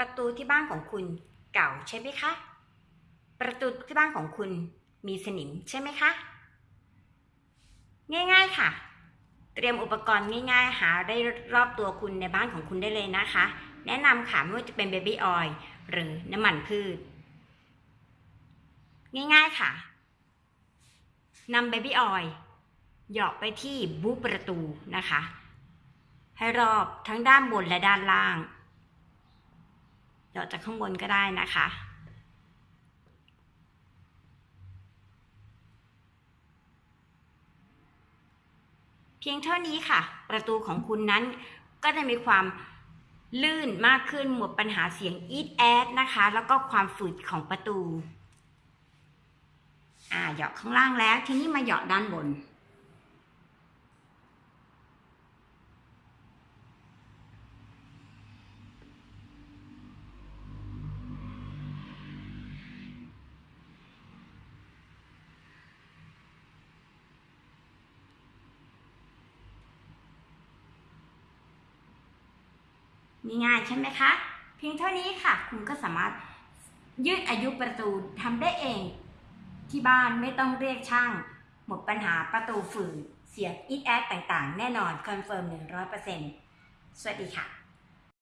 ประตูที่บ้านของคุณเก่าใช่ไหมคะ ประตูที่บ้านของคุณมีสนิมใช่ไหมคะ ง่าย ๆค่ะ เตรียมอุปกรณ์ง่าย ๆ หาได้รอบตัวคุณในบ้านของคุณได้เลยนะคะ แนะนำค่ะไม่ว่าจะเป็น baby oil หรือน้ำมันพืช ง่ายๆค่ะนำ baby oil หยอดไปที่บูประตูนะคะ ให้รอบทั้งด้านบนและด้านล่าง หยอดจากข้างบนก็ได้นะคะ เพียงเท่านี้ค่ะ ประตูของคุณนั้นก็จะมีความลื่นมากขึ้นหมดปัญหาเสียงอีดแอดนะคะ แล้วก็ความฝืดของประตู อ่าเหยาะข้างล่างแล้ว ทีนี้มาเหยาะด้านบน ง่ายๆใช่ไหมคะ เพียงเท่านี้ค่ะ คุณก็สามารถยืดอายุประตูทำได้เอง ที่บ้านไม่ต้องเรียกช่าง หมดปัญหาประตูฝืดเสียงอีดแอดต่างๆ แน่นอน confirm 100%สวัสดีค่ะ